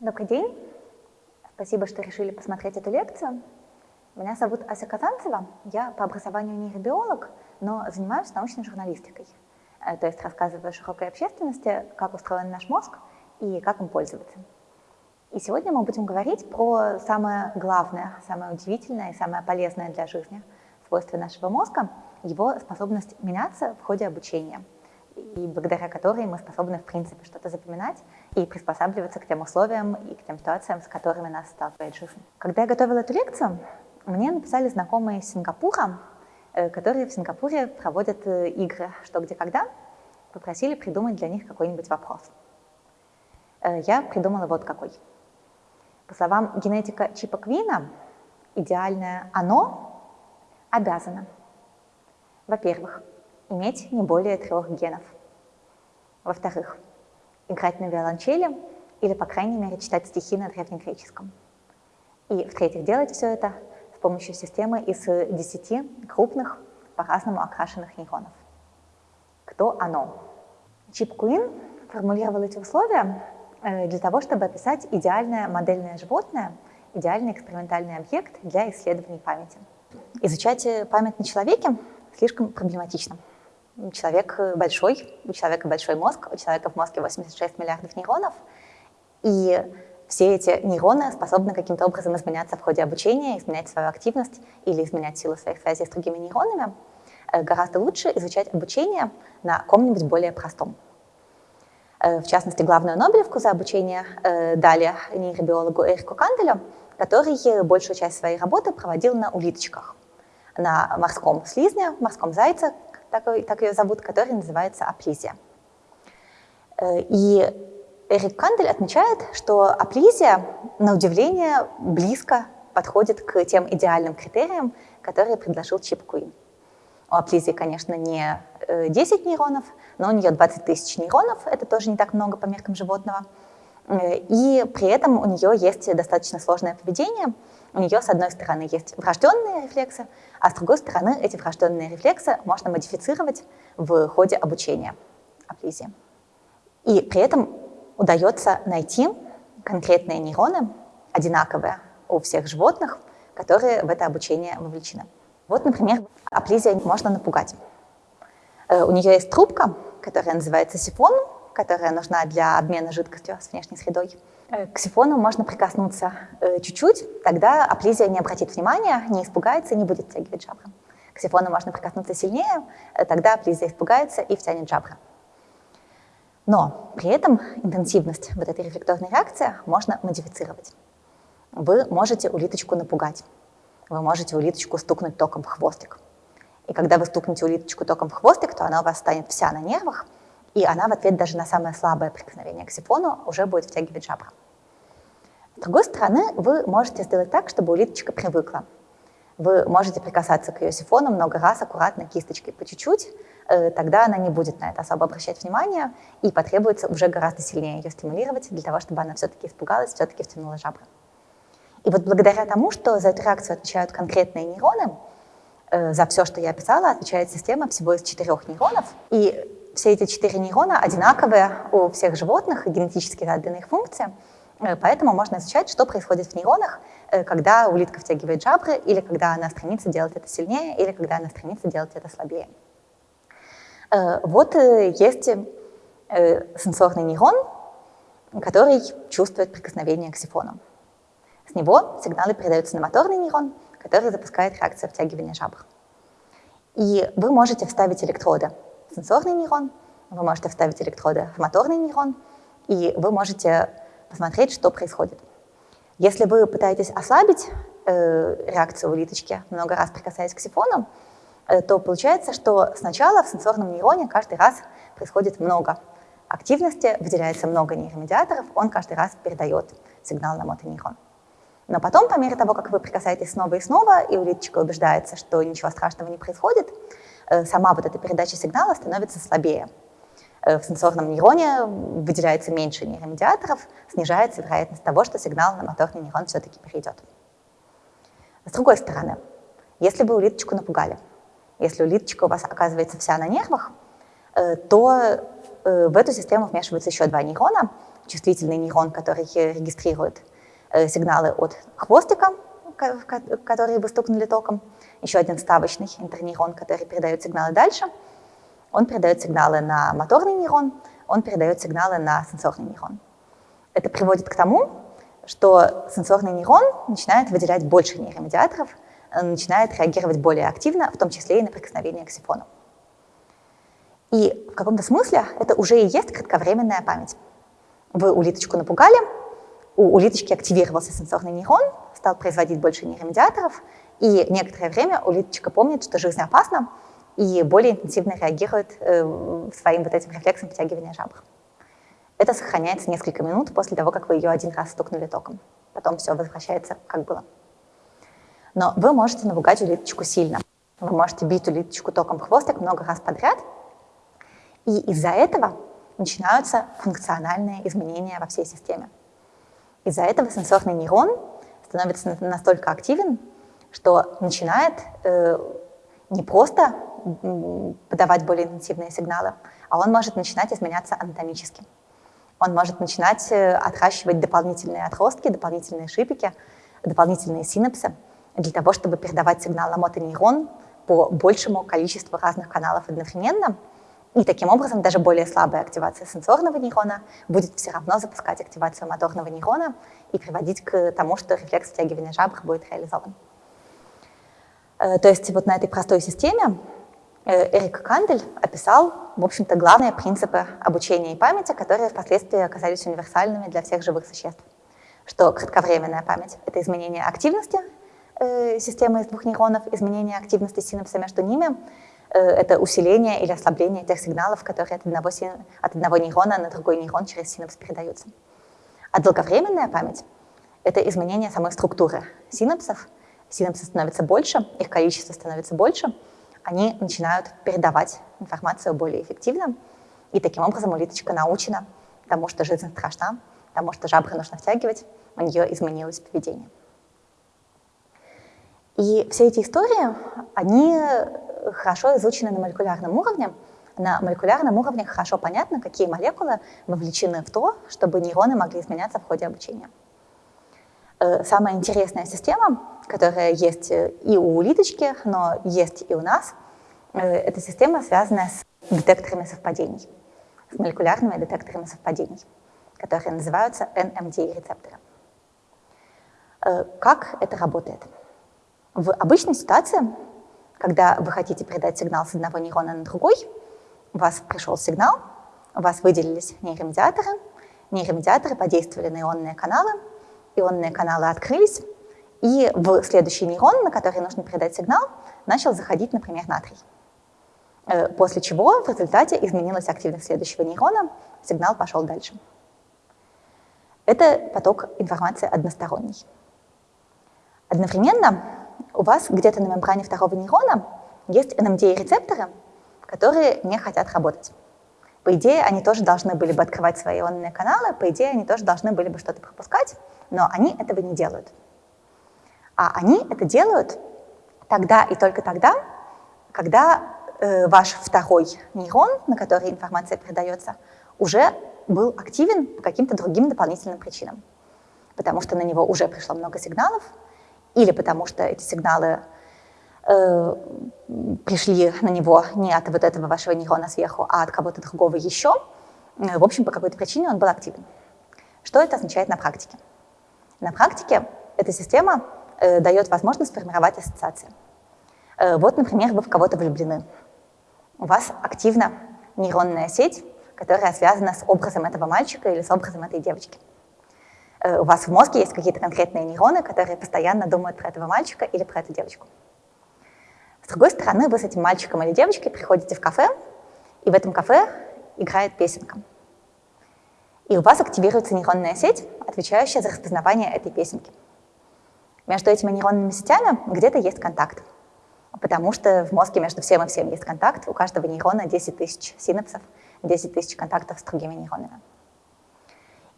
Добрый день. Спасибо, что решили посмотреть эту лекцию. Меня зовут Ася Казанцева. Я по образованию нейробиолог, но занимаюсь научной журналистикой. Э, то есть рассказываю широкой общественности, как устроен наш мозг и как им пользоваться. И сегодня мы будем говорить про самое главное, самое удивительное и самое полезное для жизни свойство нашего мозга, его способность меняться в ходе обучения, и благодаря которой мы способны, в принципе, что-то запоминать и приспосабливаться к тем условиям и к тем ситуациям, с которыми нас сталкивает жизнь. Когда я готовила эту лекцию, мне написали знакомые из Сингапура, э, которые в Сингапуре проводят э, игры «Что, где, когда», попросили придумать для них какой-нибудь вопрос. Э, я придумала вот какой – по словам генетика Чипа Квина, идеальное «оно» обязано, во-первых, иметь не более трех генов, во-вторых, играть на виолончели или, по крайней мере, читать стихи на древнегреческом, и, в-третьих, делать все это с помощью системы из 10 крупных, по-разному окрашенных нейронов. Кто оно? Чип Куин формулировал эти условия Э, для того, чтобы описать идеальное модельное животное, идеальный экспериментальный объект для исследований памяти. Изучать э, память на человеке слишком проблематично. Человек большой, у человека большой мозг, у человека в мозге 86 миллиардов нейронов, и все эти нейроны способны каким-то образом изменяться в ходе обучения, изменять свою активность или изменять силу своих связей с другими нейронами. Э, гораздо лучше изучать обучение на ком-нибудь более простом. Э, в частности, главную Нобелевку за обучение э, дали нейробиологу Эрику Канделю, который большую часть своей работы проводил на улиточках, на морском слизне, морском зайце, так, так ее зовут, который называется аплизия. Э, и Эрик Кандель отмечает, что аплизия, на удивление, близко подходит к тем идеальным критериям, которые предложил Чип Куин. У аплизии, конечно, не 10 нейронов, но у нее 20 тысяч нейронов, это тоже не так много по меркам животного. Э, и при этом у нее есть достаточно сложное поведение. У нее, с одной стороны, есть врожденные рефлексы, а с другой стороны, эти врожденные рефлексы можно модифицировать в ходе обучения аплизии. И при этом удается найти конкретные нейроны, одинаковые у всех животных, которые в это обучение вовлечены. Вот, например, аплизия можно напугать. Э, у нее есть трубка, которая называется сифон, которая нужна для обмена жидкостью с внешней средой. Э, к сифону можно прикоснуться э, чуть-чуть, тогда аплизия не обратит внимания, не испугается и не будет втягивать жабры. К сифону можно прикоснуться сильнее, э, тогда аплизия испугается и втянет жабры. Но при этом интенсивность вот этой рефлекторной реакции можно модифицировать. Вы можете улиточку напугать, вы можете улиточку стукнуть током в хвостик. И когда вы стукнете улиточку током в хвостик, то она у вас станет вся на нервах, и она в ответ даже на самое слабое прикосновение к сифону уже будет втягивать жабры. С другой стороны, вы можете сделать так, чтобы улиточка привыкла. Вы можете прикасаться к ее сифону много раз, аккуратно, кисточкой по чуть-чуть, э, тогда она не будет на это особо обращать внимание, и потребуется уже гораздо сильнее ее стимулировать для того, чтобы она все-таки испугалась, все-таки втянула жабры. И вот благодаря тому, что за эту реакцию отвечают конкретные нейроны, Э, за все, что я описала, отвечает система всего из четырех нейронов. И все эти четыре нейрона одинаковые у всех животных, и генетически задана их функция. Э, поэтому можно изучать, что происходит в нейронах, э, когда улитка втягивает жабры, или когда она стремится делать это сильнее, или когда она стремится делать это слабее. Вот есть сенсорный нейрон, который чувствует прикосновение к сифону. С него сигналы передаются на моторный нейрон, который запускает реакцию втягивания жабр. И вы можете вставить электроды сенсорный нейрон, вы можете вставить электроды в моторный нейрон, и вы можете посмотреть, что происходит. Если вы пытаетесь ослабить э, реакцию улиточки, много раз прикасаясь к сифону, э, то получается, что сначала в сенсорном нейроне каждый раз происходит много активности, выделяется много нейромедиаторов, он каждый раз передает сигнал на мотонейрон. Но потом, по мере того, как вы прикасаетесь снова и снова, и улиточка убеждается, что ничего страшного не происходит, сама вот эта передача сигнала становится слабее. Э, в сенсорном нейроне выделяется меньше нейромедиаторов, снижается вероятность того, что сигнал на моторный нейрон все-таки перейдет. С другой стороны, если вы улиточку напугали, если улиточка у вас оказывается вся на нервах, то в эту систему вмешиваются еще два нейрона. Чувствительный нейрон, который регистрирует сигналы от хвостика, которые вы стукнули током, еще один вставочный интернейрон, который передает сигналы дальше. Он передает сигналы на моторный нейрон, он передает сигналы на сенсорный нейрон. Это приводит к тому, что сенсорный нейрон начинает выделять больше нейромедиаторов, начинает реагировать более активно, в том числе и на прикосновение к сифону. И в каком-то смысле это уже и есть кратковременная память. Вы улиточку напугали, у улиточки активировался сенсорный нейрон, стал производить больше нейромедиаторов, и некоторое время улиточка помнит, что жизнь опасна, и более интенсивно реагирует э, своим вот этим рефлексом притягивания жабр. Это сохраняется несколько минут после того, как вы ее один раз стукнули током. Потом все возвращается, как было. Но вы можете напугать улиточку сильно. Вы можете бить улиточку током в хвостик много раз подряд, и из-за этого начинаются функциональные изменения во всей системе. Из-за этого сенсорный нейрон становится настолько активен, что начинает э, не просто подавать более интенсивные сигналы, а он может начинать изменяться анатомически. Он может начинать э, отращивать дополнительные отростки, дополнительные шипики, дополнительные синапсы для того, чтобы передавать сигнал на мотонейрон по большему количеству разных каналов одновременно. И таким образом даже более слабая активация сенсорного нейрона будет все равно запускать активацию моторного нейрона и приводить к тому, что рефлекс втягивания жабр будет реализован. Э, то есть вот на этой простой системе э, Эрик Кандель описал, в общем-то, главные принципы обучения и памяти, которые впоследствии оказались универсальными для всех живых существ. Что кратковременная память — это изменение активности э, системы из двух нейронов, изменение активности синапса между ними, это усиление или ослабление тех сигналов, которые от одного, от одного нейрона на другой нейрон через синапс передаются. А долговременная память — это изменение самой структуры синапсов — синапсы становятся больше, их количество становится больше, они начинают передавать информацию более эффективно, и таким образом улиточка научена тому, что жизнь страшна, тому, что жабры нужно втягивать, у нее изменилось поведение. И все эти истории, они хорошо изучены на молекулярном уровне. На молекулярном уровне хорошо понятно, какие молекулы вовлечены в то, чтобы нейроны могли изменяться в ходе обучения. Э, самая интересная система, которая есть э, и у улиточки, но есть и у нас, э, это система, связанная с детекторами совпадений, с молекулярными детекторами совпадений, которые называются NMDA-рецепторы. Как это работает? В обычной ситуации, когда вы хотите передать сигнал с одного нейрона на другой, у вас пришел сигнал, у вас выделились нейромедиаторы, нейромедиаторы подействовали на ионные каналы, ионные каналы открылись, и в следующий нейрон, на который нужно передать сигнал, начал заходить, например, натрий. Э, после чего в результате изменилась активность следующего нейрона, сигнал пошел дальше. Это поток информации односторонний. Одновременно у вас где-то на мембране второго нейрона есть NMDA-рецепторы, которые не хотят работать. По идее, они тоже должны были бы открывать свои ионные каналы, по идее, они тоже должны были бы что-то пропускать, но они этого не делают. А они это делают тогда и только тогда, когда э, ваш второй нейрон, на который информация передается, уже был активен по каким-то другим дополнительным причинам. Потому что на него уже пришло много сигналов, или потому что эти сигналы э, пришли на него не от вот этого вашего нейрона сверху, а от кого-то другого еще. Э, в общем, по какой-то причине он был активен. Что это означает на практике? На практике эта система э, дает возможность формировать ассоциации. Э, вот, например, вы в кого-то влюблены. У вас активна нейронная сеть, которая связана с образом этого мальчика или с образом этой девочки. Э, у вас в мозге есть какие-то конкретные нейроны, которые постоянно думают про этого мальчика или про эту девочку. С другой стороны, вы с этим мальчиком или девочкой приходите в кафе, и в этом кафе играет песенка и у вас активируется нейронная сеть, отвечающая за распознавание этой песенки. Между этими нейронными сетями где-то есть контакт, потому что в мозге между всем и всем есть контакт, у каждого нейрона 10 тысяч синапсов, 10 тысяч контактов с другими нейронами.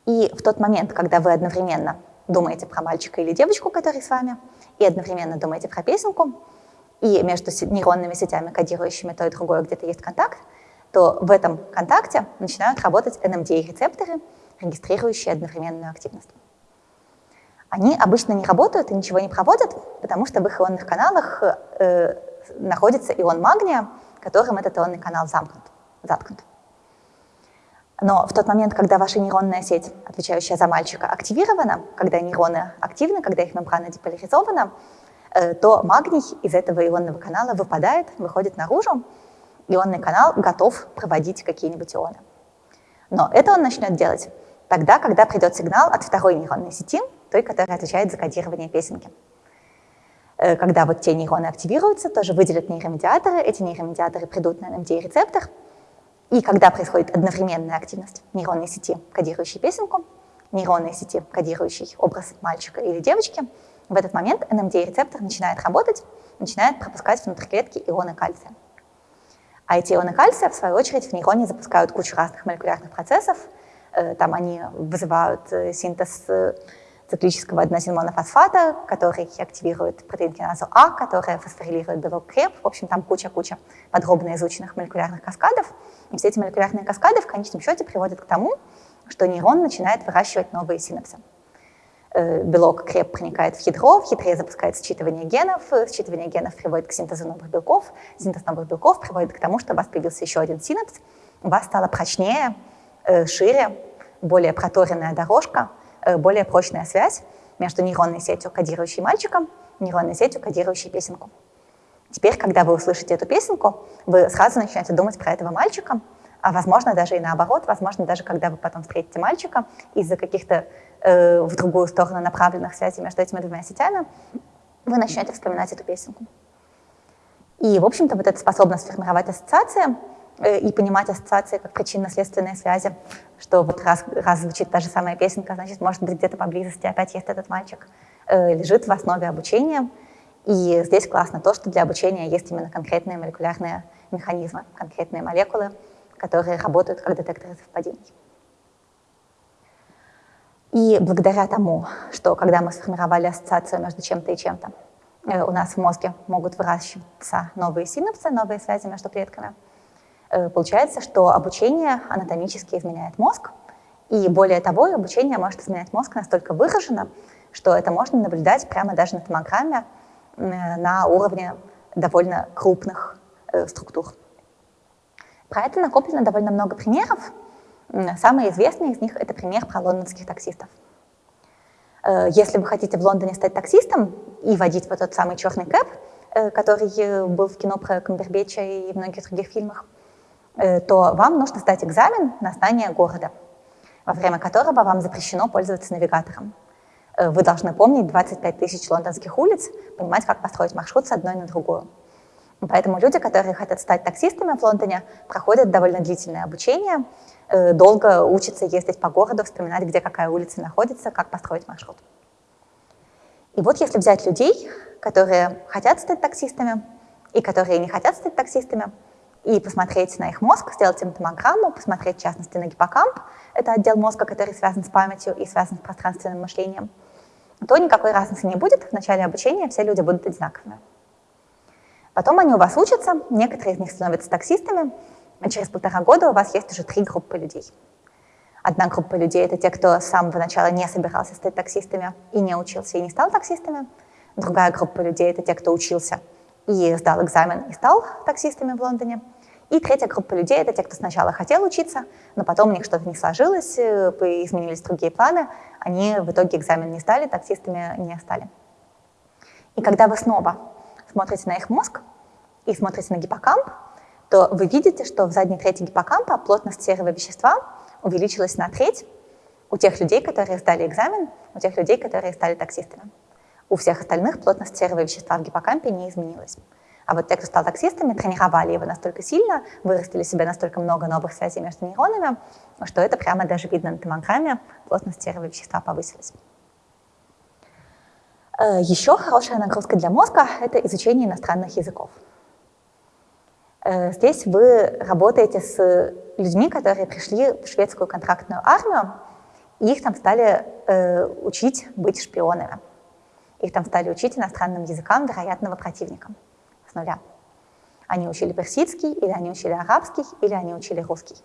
И в тот момент, когда вы одновременно думаете про мальчика или девочку, который с вами, и одновременно думаете про песенку, и между нейронными сетями, кодирующими то и другое, где-то есть контакт, то в этом контакте начинают работать NMDA-рецепторы, регистрирующие одновременную активность. Они обычно не работают и ничего не проводят, потому что в их ионных каналах э, находится ион магния, которым этот ионный канал замкнут, заткнут. Но в тот момент, когда ваша нейронная сеть, отвечающая за мальчика, активирована, когда нейроны активны, когда их мембрана деполяризована, э, то магний из этого ионного канала выпадает, выходит наружу, ионный канал готов проводить какие-нибудь ионы. Но это он начнет делать тогда, когда придет сигнал от второй нейронной сети, той, которая отвечает за кодирование песенки. Э, когда вот те нейроны активируются, тоже выделят нейромедиаторы, эти нейромедиаторы придут на NMDA-рецептор, и когда происходит одновременная активность нейронной сети, кодирующей песенку, нейронной сети, кодирующей образ мальчика или девочки, в этот момент NMDA-рецептор начинает работать, начинает пропускать внутрь клетки ионы кальция. А эти ионы кальция, в свою очередь, в нейроне запускают кучу разных молекулярных процессов. Э, там они вызывают э, синтез циклического аденозин-монофосфата, который активирует протеин киназу А, который фосфорилирует белок креп. В общем, там куча-куча подробно изученных молекулярных каскадов. И все эти молекулярные каскады в конечном счете приводят к тому, что нейрон начинает выращивать новые синапсы. Э, белок креп проникает в ядро, в ядре запускает считывание генов, считывание генов приводит к синтезу новых белков, синтез новых белков приводит к тому, что у вас появился еще один синапс, у вас стало прочнее, э, шире, более проторенная дорожка, Э, более прочная связь между нейронной сетью, кодирующей мальчиком, нейронной сетью, кодирующей песенку. Теперь, когда вы услышите эту песенку, вы сразу начнете думать про этого мальчика, а возможно даже и наоборот, возможно даже когда вы потом встретите мальчика из-за каких-то э, в другую сторону направленных связей между этими двумя сетями, вы начнете вспоминать эту песенку. И, в общем-то, вот эта способность формировать ассоциации Э, и понимать ассоциации как причинно-следственные связи, что вот раз, раз звучит та же самая песенка, значит, может быть, где-то поблизости опять есть этот мальчик, э, лежит в основе обучения. И здесь классно то, что для обучения есть именно конкретные молекулярные механизмы, конкретные молекулы, которые работают как детекторы совпадений. И благодаря тому, что когда мы сформировали ассоциацию между чем-то и чем-то, э, у нас в мозге могут выращиваться новые синапсы, новые связи между клетками – Э, получается, что обучение анатомически изменяет мозг, и более того, обучение может изменять мозг настолько выраженно, что это можно наблюдать прямо даже на томограмме на уровне довольно крупных э, структур. Про это накоплено довольно много примеров. Самый известный из них — это пример про лондонских таксистов. Э, если вы хотите в Лондоне стать таксистом и водить вот тот самый черный кэп, который был в кино про Камбербеча и многих других фильмах, Э, то вам нужно сдать экзамен на знание города, во время которого вам запрещено пользоваться навигатором. Э, вы должны помнить 25 тысяч лондонских улиц, понимать, как построить маршрут с одной на другую. Поэтому люди, которые хотят стать таксистами в Лондоне, проходят довольно длительное обучение, э, долго учатся ездить по городу, вспоминать, где какая улица находится, как построить маршрут. И вот если взять людей, которые хотят стать таксистами и которые не хотят стать таксистами, и посмотреть на их мозг, сделать им томограмму, посмотреть, в частности, на гиппокамп, это отдел мозга, который связан с памятью и связан с пространственным мышлением, то никакой разницы не будет. В начале обучения все люди будут одинаковыми. Потом они у вас учатся, некоторые из них становятся таксистами, и через полтора года у вас есть уже три группы людей. Одна группа людей — это те, кто с самого начала не собирался стать таксистами и не учился, и не стал таксистами. Другая группа людей — это те, кто учился и сдал экзамен и стал таксистами в Лондоне. И третья группа людей — это те, кто сначала хотел учиться, но потом у них что-то не сложилось, э, изменились другие планы, они в итоге экзамен не сдали, таксистами не стали. И когда вы снова смотрите на их мозг и смотрите на гиппокамп, то вы видите, что в задней трети гиппокампа плотность серого вещества увеличилась на треть у тех людей, которые сдали экзамен, у тех людей, которые стали таксистами. У всех остальных плотность серого вещества в гиппокампе не изменилась. А вот те, кто стал таксистами, тренировали его настолько сильно, вырастили себе настолько много новых связей между нейронами, что это прямо даже видно на томограмме, плотность серого вещества повысилась. Э, Еще хорошая нагрузка для мозга — это изучение иностранных языков. Э, здесь вы работаете с людьми, которые пришли в шведскую контрактную армию, и их там стали э, учить быть шпионами. Их там стали учить иностранным языкам вероятного противника с нуля. Они учили персидский, или они учили арабский, или они учили русский.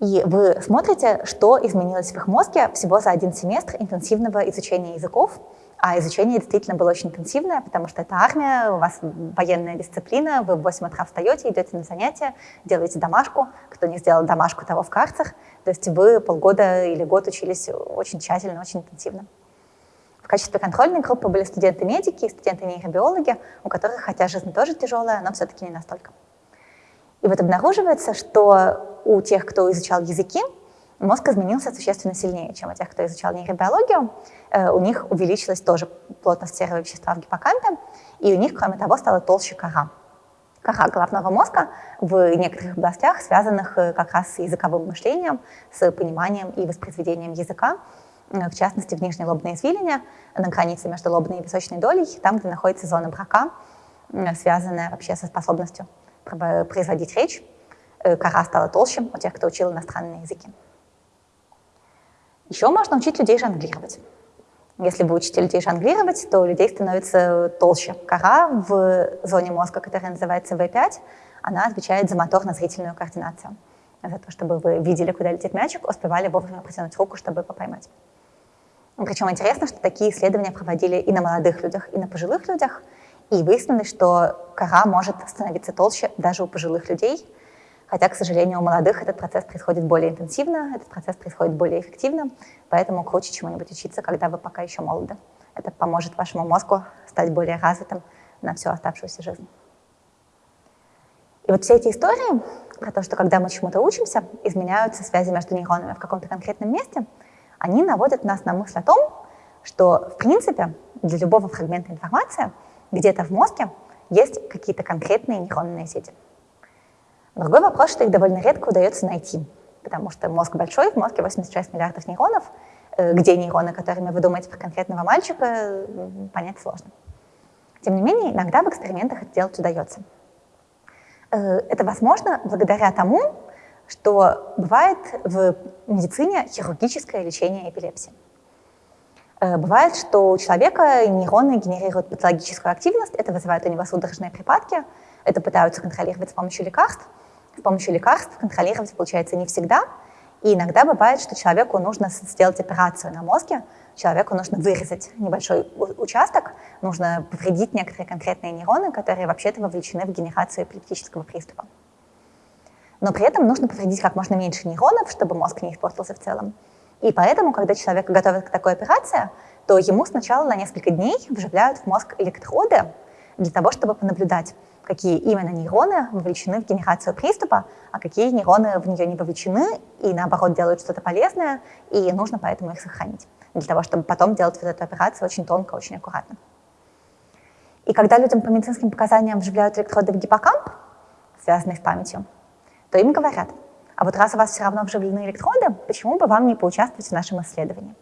И вы смотрите, что изменилось в их мозге всего за один семестр интенсивного изучения языков, а изучение действительно было очень интенсивное, потому что это армия, у вас военная дисциплина, вы в 8 утра встаете, идете на занятия, делаете домашку. Кто не сделал домашку, того в карцер. То есть вы полгода или год учились очень тщательно, очень интенсивно. В качестве контрольной группы были студенты-медики и студенты-нейробиологи, у которых, хотя жизнь тоже тяжелая, но все-таки не настолько. И вот обнаруживается, что у тех, кто изучал языки, мозг изменился существенно сильнее, чем у тех, кто изучал нейробиологию. Э, у них увеличилась тоже плотность серого вещества в гиппокампе, и у них, кроме того, стала толще кора. Кора головного мозга в некоторых областях, связанных э, как раз с языковым мышлением, с пониманием и воспроизведением языка, в частности, в нижней лобной извилине, на границе между лобной и височной долей, там, где находится зона брака, связанная вообще со способностью производить речь. Кора стала толще у тех, кто учил иностранные языки. Еще можно учить людей жонглировать. Если вы учите людей жонглировать, то у людей становится толще. Кора в зоне мозга, которая называется V5, она отвечает за моторно-зрительную координацию. За то, чтобы вы видели, куда летит мячик, успевали вовремя протянуть руку, чтобы его поймать. Причем интересно, что такие исследования проводили и на молодых людях, и на пожилых людях, и выяснилось, что кора может становиться толще даже у пожилых людей, Хотя, к сожалению, у молодых этот процесс происходит более интенсивно, этот процесс происходит более эффективно, поэтому круче чему-нибудь учиться, когда вы пока еще молоды. Это поможет вашему мозгу стать более развитым на всю оставшуюся жизнь. И вот все эти истории про то, что когда мы чему-то учимся, изменяются связи между нейронами в каком-то конкретном месте, они наводят нас на мысль о том, что, в принципе, для любого фрагмента информации где-то в мозге есть какие-то конкретные нейронные сети – Другой вопрос, что их довольно редко удается найти, потому что мозг большой, в мозге 86 миллиардов нейронов, э, где нейроны, которыми вы думаете про конкретного мальчика, понять сложно. Тем не менее, иногда в экспериментах это делать удается. Э, это возможно благодаря тому, что бывает в медицине хирургическое лечение эпилепсии. Э, бывает, что у человека нейроны генерируют патологическую активность, это вызывает у него судорожные припадки, это пытаются контролировать с помощью лекарств, с помощью лекарств контролировать получается не всегда. И иногда бывает, что человеку нужно сделать операцию на мозге, человеку нужно вырезать небольшой участок, нужно повредить некоторые конкретные нейроны, которые вообще-то вовлечены в генерацию эпилептического приступа. Но при этом нужно повредить как можно меньше нейронов, чтобы мозг не испортился в целом. И поэтому, когда человека готовят к такой операции, то ему сначала на несколько дней вживляют в мозг электроды для того, чтобы понаблюдать, какие именно нейроны вовлечены в генерацию приступа, а какие нейроны в нее не вовлечены и наоборот делают что-то полезное, и нужно поэтому их сохранить, для того, чтобы потом делать вот эту операцию очень тонко, очень аккуратно. И когда людям по медицинским показаниям вживляют электроды в гиппокамп, связанные с памятью, то им говорят, а вот раз у вас все равно вживлены электроды, почему бы вам не поучаствовать в нашем исследовании?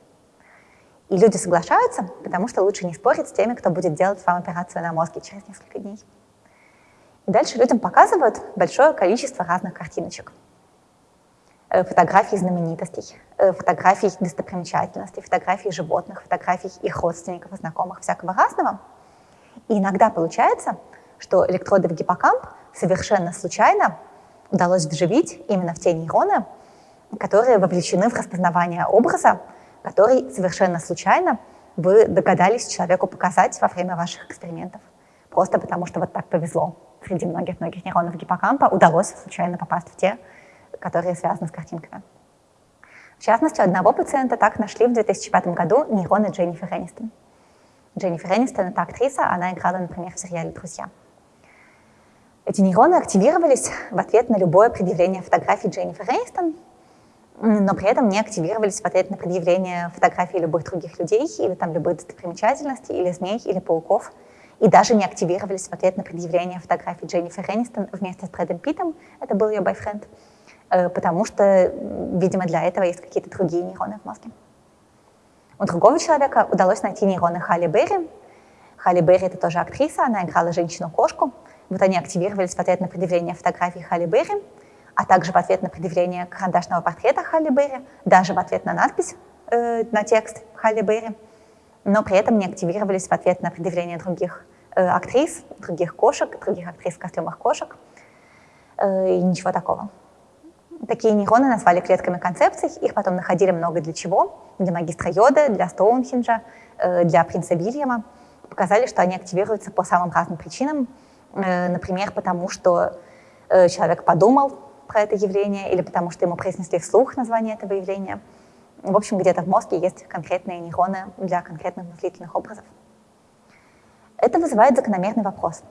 И люди соглашаются, потому что лучше не спорить с теми, кто будет делать вам операцию на мозге через несколько дней. И дальше людям показывают большое количество разных картиночек. Э, фотографий знаменитостей, э, фотографий достопримечательностей, фотографий животных, фотографий их родственников и знакомых, всякого разного. И иногда получается, что электроды в гиппокамп совершенно случайно удалось вживить именно в те нейроны, которые вовлечены в распознавание образа, который совершенно случайно вы догадались человеку показать во время ваших экспериментов. Просто потому, что вот так повезло среди многих-многих нейронов гиппокампа удалось случайно попасть в те, которые связаны с картинками. В частности, одного пациента так нашли в 2005 году нейроны Дженнифер Энистон. Дженнифер Энистон — это актриса, она играла, например, в сериале «Друзья». Эти нейроны активировались в ответ на любое предъявление фотографий Дженнифер Энистон, но при этом не активировались в ответ на предъявление фотографий любых других людей или там любых достопримечательностей, или змей, или пауков — и даже не активировались в ответ на предъявление фотографий Дженнифер Энистон вместе с Брэдом Питтом, это был ее бойфренд, э, потому что, видимо, для этого есть какие-то другие нейроны в мозге. У другого человека удалось найти нейроны Халли Берри. Халли Берри — это тоже актриса, она играла женщину-кошку. Вот они активировались в ответ на предъявление фотографий Халли Берри, а также в ответ на предъявление карандашного портрета Халли Берри, даже в ответ на надпись, э, на текст Халли Берри, но при этом не активировались в ответ на предъявление других актрис, других кошек, других актрис в костюмах кошек. И ничего такого. Такие нейроны назвали клетками концепций, их потом находили много для чего. Для магистра Йода, для Стоунхенджа, для принца Вильяма. Показали, что они активируются по самым разным причинам. Например, потому что человек подумал про это явление или потому что ему произнесли вслух название этого явления. В общем, где-то в мозге есть конкретные нейроны для конкретных мыслительных образов. Это вызывает закономерный вопрос.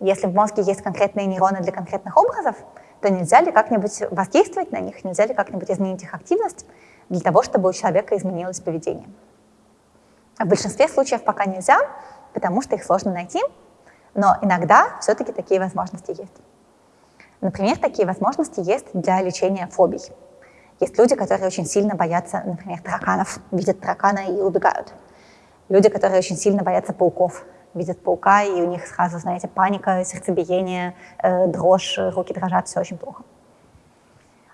Если в мозге есть конкретные нейроны для конкретных образов, то нельзя ли как-нибудь воздействовать на них, нельзя ли как-нибудь изменить их активность для того, чтобы у человека изменилось поведение. В большинстве случаев пока нельзя, потому что их сложно найти, но иногда все-таки такие возможности есть. Например, такие возможности есть для лечения фобий. Есть люди, которые очень сильно боятся, например, тараканов, видят таракана и убегают. Люди, которые очень сильно боятся пауков, видят паука, и у них сразу, знаете, паника, сердцебиение, э, дрожь, руки дрожат, все очень плохо.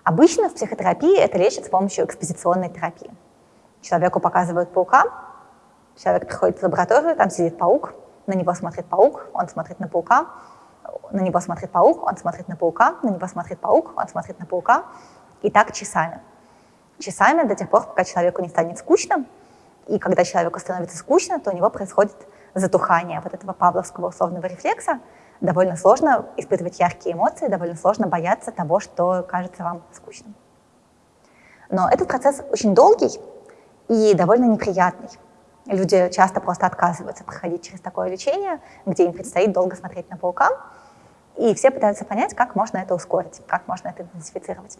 Обычно в психотерапии это лечат с помощью экспозиционной терапии. Человеку показывают паука, человек приходит в лабораторию, там сидит паук, на него смотрит паук, он смотрит на паука, на него смотрит паук, он смотрит на паука, на него смотрит паук, он смотрит на паука. И так часами. Часами до тех пор, пока человеку не станет скучно. И когда человеку становится скучно, то у него происходит затухание вот этого павловского условного рефлекса. Довольно сложно испытывать яркие эмоции, довольно сложно бояться того, что кажется вам скучным. Но этот процесс очень долгий и довольно неприятный. Люди часто просто отказываются проходить через такое лечение, где им предстоит долго смотреть на паука, и все пытаются понять, как можно это ускорить, как можно это интенсифицировать.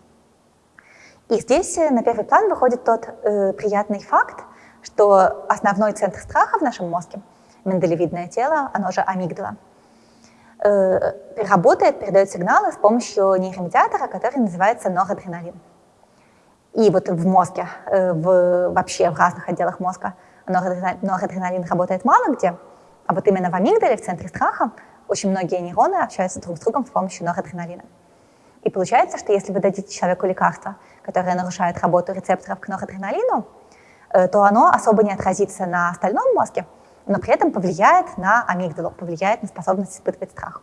И здесь э, на первый план выходит тот э, приятный факт, что основной центр страха в нашем мозге, миндалевидное тело, оно же амигдала, э, работает, передает сигналы с помощью нейромедиатора, который называется норадреналин. И вот в мозге, э, в, вообще в разных отделах мозга норадреналин, норадреналин работает мало где, а вот именно в амигдале, в центре страха, очень многие нейроны общаются друг с другом с помощью норадреналина. И получается, что если вы дадите человеку лекарство, которое нарушает работу рецепторов к норадреналину, э, то оно особо не отразится на остальном мозге, но при этом повлияет на амигдалу, повлияет на способность испытывать страх.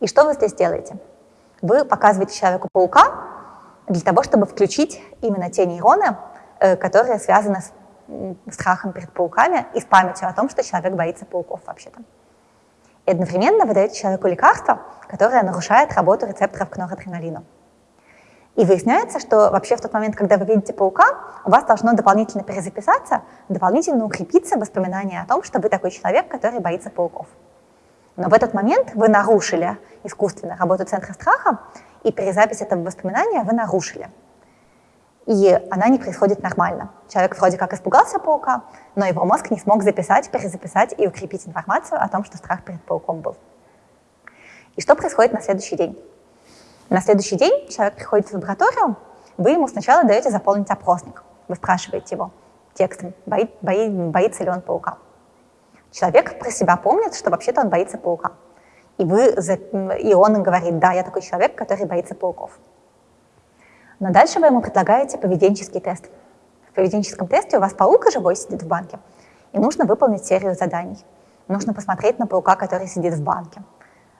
И что вы здесь делаете? Вы показываете человеку паука для того, чтобы включить именно те нейроны, э, которые связаны с страхом перед пауками и с памятью о том, что человек боится пауков вообще-то. И одновременно вы даете человеку лекарство, которое нарушает работу рецепторов к норадреналину. И выясняется, что вообще в тот момент, когда вы видите паука, у вас должно дополнительно перезаписаться, дополнительно укрепиться воспоминание о том, что вы такой человек, который боится пауков. Но в этот момент вы нарушили искусственно работу центра страха, и перезапись этого воспоминания вы нарушили и она не происходит нормально. Человек вроде как испугался паука, но его мозг не смог записать, перезаписать и укрепить информацию о том, что страх перед пауком был. И что происходит на следующий день? На следующий день человек приходит в лабораторию, вы ему сначала даете заполнить опросник. Вы спрашиваете его текстом, бои, бои, боится ли он паука. Человек про себя помнит, что вообще-то он боится паука. И, вы, и он говорит, да, я такой человек, который боится пауков. Но дальше вы ему предлагаете поведенческий тест. В поведенческом тесте у вас паук живой сидит в банке, и нужно выполнить серию заданий. Нужно посмотреть на паука, который сидит в банке.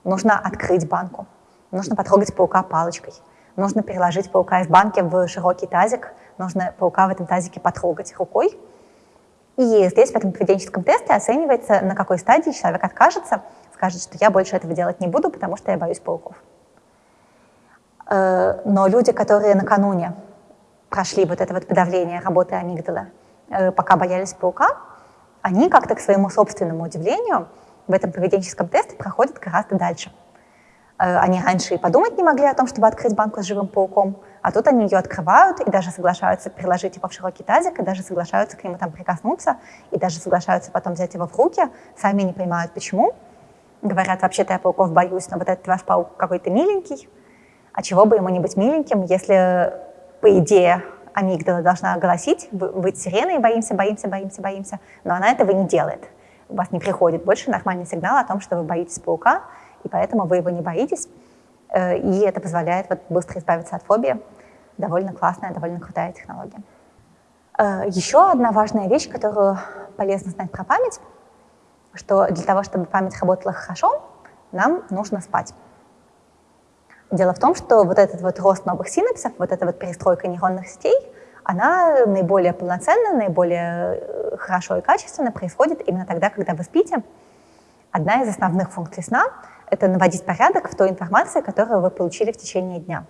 Нужно открыть банку. Нужно потрогать паука палочкой. Нужно переложить паука из банки в широкий тазик. Нужно паука в этом тазике потрогать рукой. И здесь в этом поведенческом тесте оценивается, на какой стадии человек откажется, скажет, что я больше этого делать не буду, потому что я боюсь пауков. Э, но люди, которые накануне прошли вот это вот подавление работы амигдала, э, пока боялись паука, они как-то к своему собственному удивлению в этом поведенческом тесте проходят гораздо дальше. Э, они раньше и подумать не могли о том, чтобы открыть банку с живым пауком, а тут они ее открывают и даже соглашаются переложить его в широкий тазик, и даже соглашаются к нему там прикоснуться, и даже соглашаются потом взять его в руки, сами не понимают почему. Говорят, вообще-то я пауков боюсь, но вот этот ваш паук какой-то миленький, а чего бы ему не быть миленьким, если, по идее, амигдала должна голосить, быть сиреной, боимся, боимся, боимся, боимся, но она этого не делает. У вас не приходит больше нормальный сигнал о том, что вы боитесь паука, и поэтому вы его не боитесь, э, и это позволяет вот быстро избавиться от фобии. Довольно классная, довольно крутая технология. Э, Еще одна важная вещь, которую полезно знать про память, что для того, чтобы память работала хорошо, нам нужно спать. Дело в том, что вот этот вот рост новых синапсов, вот эта вот перестройка нейронных сетей, она наиболее полноценно, наиболее э, хорошо и качественно происходит именно тогда, когда вы спите. Одна из основных функций сна — это наводить порядок в той информации, которую вы получили в течение дня.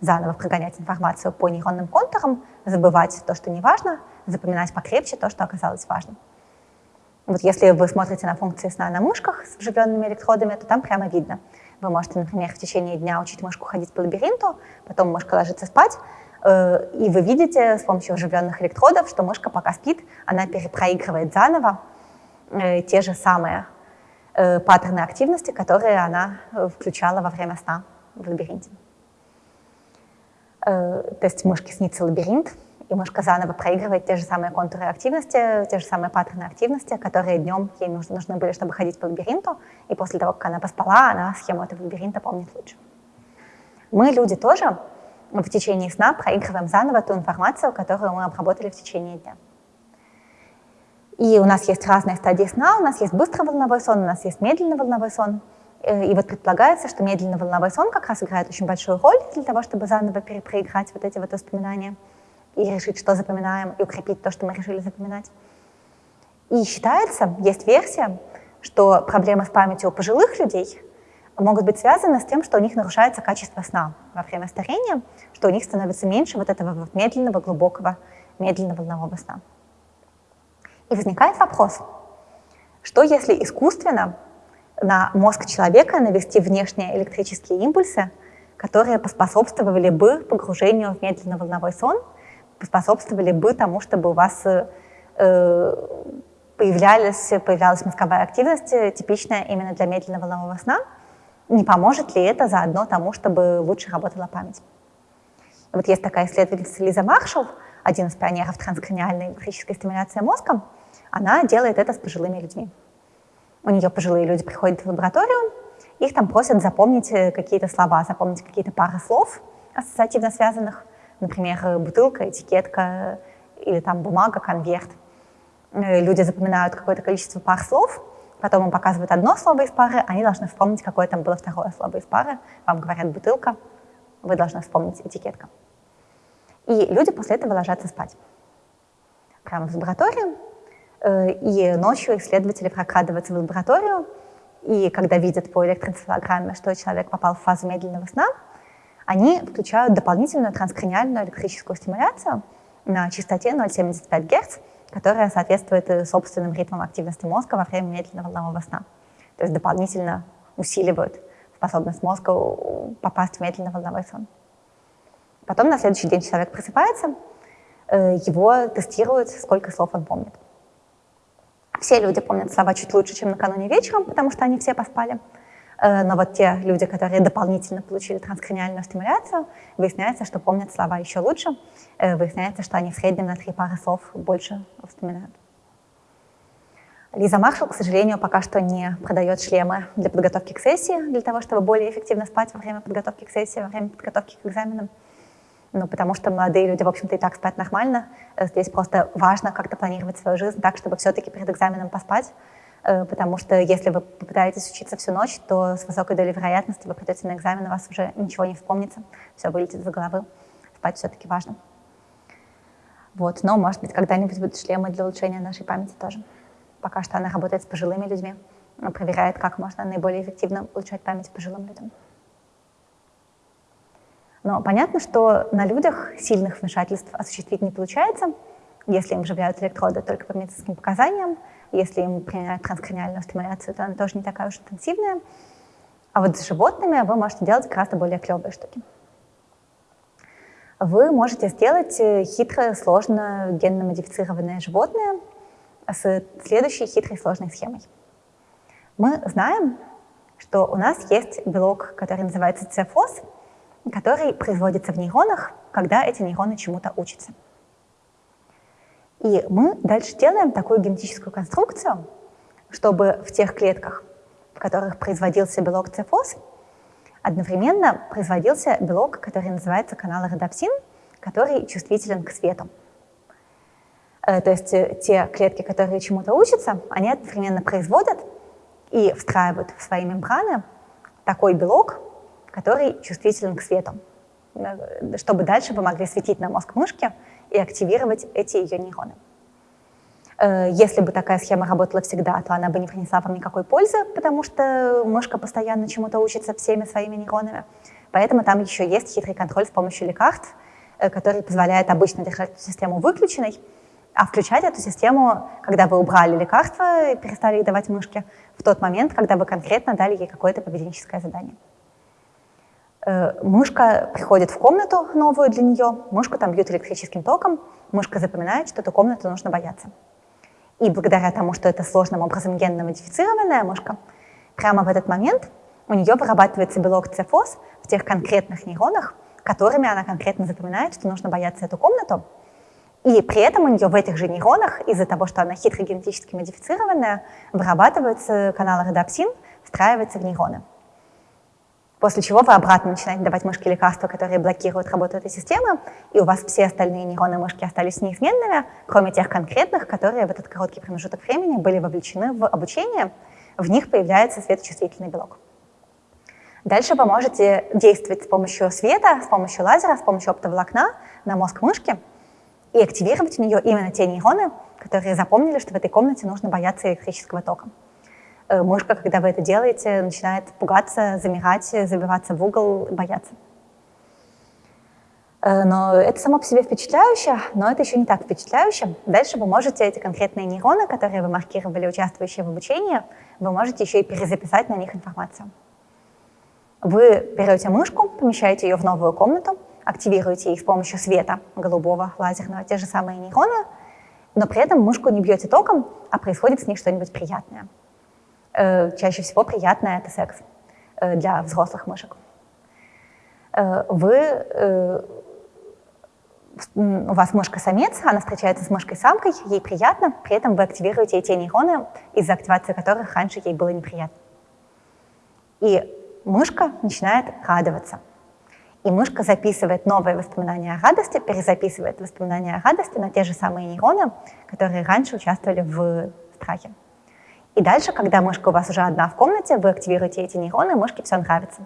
Заново прогонять информацию по нейронным контурам, забывать то, что не важно, запоминать покрепче то, что оказалось важным. Вот если вы смотрите на функции сна на мышках с вживленными электродами, то там прямо видно. Вы можете, например, в течение дня учить мышку ходить по лабиринту, потом мышка ложится спать, э, и вы видите с помощью вживленных электродов, что мышка пока спит, она перепроигрывает заново э, те же самые э, паттерны активности, которые она включала во время сна в лабиринте. То есть мышке снится лабиринт, и мышка заново проигрывает те же самые контуры активности, те же самые паттерны активности, которые днем ей нужны, нужны были, чтобы ходить по лабиринту, и после того, как она поспала, она схему этого лабиринта помнит лучше. Мы, люди, тоже в течение сна проигрываем заново ту информацию, которую мы обработали в течение дня. И у нас есть разные стадии сна, у нас есть быстрый волновой сон, у нас есть медленный волновой сон. Э, и вот предполагается, что медленный волновой сон как раз играет очень большую роль для того, чтобы заново перепроиграть вот эти вот воспоминания и решить, что запоминаем, и укрепить то, что мы решили запоминать. И считается, есть версия, что проблемы с памятью у пожилых людей могут быть связаны с тем, что у них нарушается качество сна во время старения, что у них становится меньше вот этого вот медленного, глубокого, медленного волнового сна. И возникает вопрос, что если искусственно на мозг человека навести внешние электрические импульсы, которые поспособствовали бы погружению в медленно-волновой сон – способствовали бы тому, чтобы у вас э, появлялась, появлялась мозговая активность, э, типичная именно для медленного волнового сна, не поможет ли это заодно тому, чтобы лучше работала память. Вот есть такая исследовательница Лиза Маршалл, один из пионеров транскраниальной электрической стимуляции мозга, она делает это с пожилыми людьми. У нее пожилые люди приходят в лабораторию, их там просят запомнить э, какие-то слова, запомнить какие-то пары слов, ассоциативно связанных – например, бутылка, этикетка или там бумага, конверт. Э, люди запоминают какое-то количество пар слов, потом им показывают одно слово из пары, они должны вспомнить, какое там было второе слово из пары. Вам говорят бутылка, вы должны вспомнить этикетка. И люди после этого ложатся спать. Прямо в лабораторию. Э, и ночью исследователи прокрадываются в лабораторию, и когда видят по электроэнцефалограмме, что человек попал в фазу медленного сна, они включают дополнительную транскраниальную электрическую стимуляцию на частоте 0,75 Гц, которая соответствует э, собственным ритмам активности мозга во время медленного волнового сна. То есть дополнительно усиливают способность мозга попасть в медленный волновой сон. Потом на следующий день человек просыпается, э, его тестируют, сколько слов он помнит. Все люди помнят слова чуть лучше, чем накануне вечером, потому что они все поспали. Э, но вот те люди, которые дополнительно получили транскраниальную стимуляцию, выясняется, что помнят слова еще лучше, э, выясняется, что они в среднем на три пары слов больше вспоминают. Лиза Маршалл, к сожалению, пока что не продает шлемы для подготовки к сессии, для того, чтобы более эффективно спать во время подготовки к сессии, во время подготовки к экзаменам. Ну, потому что молодые люди, в общем-то, и так спят нормально. Э, здесь просто важно как-то планировать свою жизнь так, чтобы все-таки перед экзаменом поспать, потому что если вы попытаетесь учиться всю ночь, то с высокой долей вероятности вы придете на экзамен, у вас уже ничего не вспомнится, все вылетит из головы. Спать все-таки важно. Вот, но, может быть, когда-нибудь будут шлемы для улучшения нашей памяти тоже. Пока что она работает с пожилыми людьми, проверяет, как можно наиболее эффективно улучшать память пожилым людям. Но понятно, что на людях сильных вмешательств осуществить не получается, если им вживляют электроды только по медицинским показаниям, если им применяют транскраниальную стимуляцию, то она тоже не такая уж интенсивная. А вот с животными вы можете делать гораздо более клевые штуки. Вы можете сделать э, хитрое, сложно генно-модифицированное животное с следующей хитрой, сложной схемой. Мы знаем, что у нас есть белок, который называется цефос, который производится в нейронах, когда эти нейроны чему-то учатся. И мы дальше делаем такую генетическую конструкцию, чтобы в тех клетках, в которых производился белок цефоз, одновременно производился белок, который называется канал родопсин, который чувствителен к свету. Э, то есть э, те клетки, которые чему-то учатся, они одновременно производят и встраивают в свои мембраны такой белок, который чувствителен к свету, э, чтобы дальше вы могли светить на мозг мышки и активировать эти ее нейроны. Если бы такая схема работала всегда, то она бы не принесла вам никакой пользы, потому что мышка постоянно чему-то учится всеми своими нейронами. Поэтому там еще есть хитрый контроль с помощью лекарств, который позволяет обычно держать эту систему выключенной, а включать эту систему, когда вы убрали лекарства и перестали их давать мышке, в тот момент, когда вы конкретно дали ей какое-то поведенческое задание. Э, мышка приходит в комнату новую для нее, мышку там бьют электрическим током, мышка запоминает, что эту комнату нужно бояться. И благодаря тому, что это сложным образом генно-модифицированная мышка, прямо в этот момент у нее вырабатывается белок цефоз в тех конкретных нейронах, которыми она конкретно запоминает, что нужно бояться эту комнату, и при этом у нее в этих же нейронах, из-за того, что она хитро генетически модифицированная, вырабатываются каналы родопсин, встраиваются в нейроны. После чего вы обратно начинаете давать мышке лекарства, которые блокируют работу этой системы, и у вас все остальные нейроны мышки остались неизменными, кроме тех конкретных, которые в этот короткий промежуток времени были вовлечены в обучение, в них появляется светочувствительный белок. Дальше вы можете действовать с помощью света, с помощью лазера, с помощью оптоволокна на мозг мышки, и активировать у нее именно те нейроны, которые запомнили, что в этой комнате нужно бояться электрического тока. Э, мышка, когда вы это делаете, начинает пугаться, замирать, забиваться в угол, бояться. Э, но это само по себе впечатляюще, но это еще не так впечатляюще. Дальше вы можете эти конкретные нейроны, которые вы маркировали, участвующие в обучении, вы можете еще и перезаписать на них информацию. Вы берете мышку, помещаете ее в новую комнату, активируете их с помощью света голубого, лазерного, те же самые нейроны, но при этом мышку не бьете током, а происходит с ней что-нибудь приятное. Э, чаще всего приятное — это секс э, для взрослых мышек. Э, вы, у вас мышка-самец, она встречается с мышкой-самкой, ей приятно, при этом вы активируете те нейроны, из-за активации которых раньше ей было неприятно. И мышка начинает радоваться — и мышка записывает новые воспоминания о радости, перезаписывает воспоминания о радости на те же самые нейроны, которые раньше участвовали в страхе. И дальше, когда мышка у вас уже одна в комнате, вы активируете эти нейроны, мышке все нравится.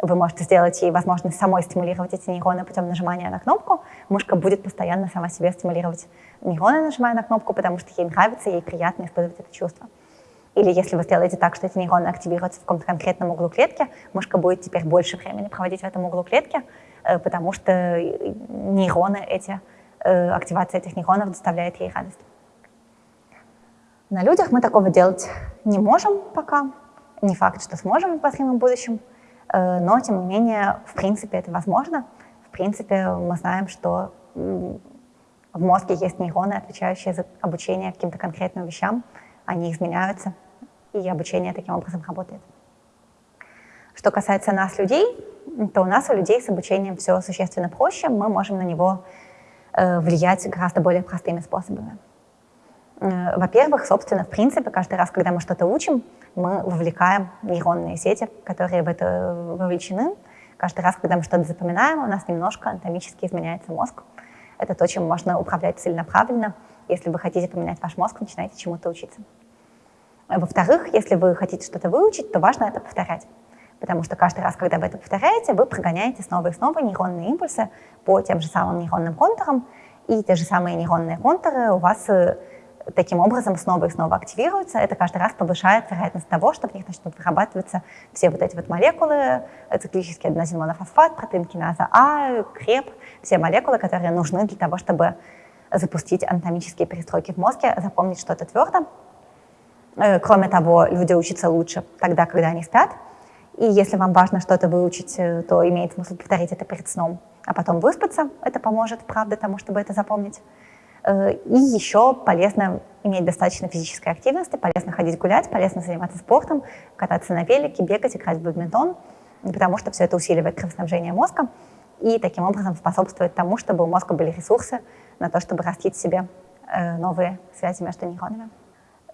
Вы можете сделать ей возможность самой стимулировать эти нейроны путем нажимания на кнопку. Мышка будет постоянно сама себе стимулировать нейроны, нажимая на кнопку, потому что ей нравится, ей приятно испытывать это чувство. Или если вы сделаете так, что эти нейроны активируются в каком-то конкретном углу клетки, мышка будет теперь больше времени проводить в этом углу клетки, э, потому что нейроны эти, э, активация этих нейронов доставляет ей радость. На людях мы такого делать не можем пока. Не факт, что сможем в обозримом будущем, э, но, тем не менее, в принципе, это возможно. В принципе, мы знаем, что в мозге есть нейроны, отвечающие за обучение каким-то конкретным вещам. Они изменяются, и обучение таким образом работает. Что касается нас, людей, то у нас, у людей с обучением все существенно проще, мы можем на него э, влиять гораздо более простыми способами. Э, во-первых, собственно, в принципе, каждый раз, когда мы что-то учим, мы вовлекаем нейронные сети, которые в это вовлечены. Каждый раз, когда мы что-то запоминаем, у нас немножко анатомически изменяется мозг. Это то, чем можно управлять целенаправленно. Если вы хотите поменять ваш мозг, начинайте чему-то учиться. Во-вторых, если вы хотите что-то выучить, то важно это повторять. Потому что каждый раз, когда вы это повторяете, вы прогоняете снова и снова нейронные импульсы по тем же самым нейронным контурам, и те же самые нейронные контуры у вас э, таким образом снова и снова активируются. Это каждый раз повышает вероятность того, что в них начнут вырабатываться все вот эти вот молекулы, э, циклический аденозин-монофосфат, протеин киназа А, креп, все молекулы, которые нужны для того, чтобы запустить анатомические перестройки в мозге, запомнить что-то твердо, Э, кроме того, люди учатся лучше тогда, когда они спят. И если вам важно что-то выучить, э, то имеет смысл повторить это перед сном, а потом выспаться. Это поможет, правда, тому, чтобы это запомнить. Э, и еще полезно иметь достаточно физической активности, полезно ходить гулять, полезно заниматься спортом, кататься на велике, бегать, играть в бадминтон, потому что все это усиливает кровоснабжение мозга и таким образом способствует тому, чтобы у мозга были ресурсы на то, чтобы растить себе новые связи между нейронами.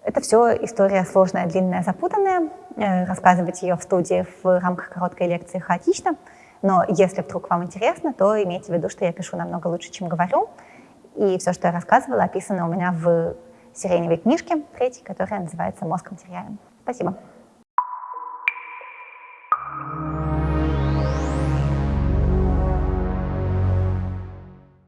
Это все история сложная, длинная, запутанная. Э, рассказывать ее в студии в рамках короткой лекции хаотично. Но если вдруг вам интересно, то имейте в виду, что я пишу намного лучше, чем говорю. И все, что я рассказывала, описано у меня в сиреневой книжке, третьей, которая называется «Мозг материален». Спасибо.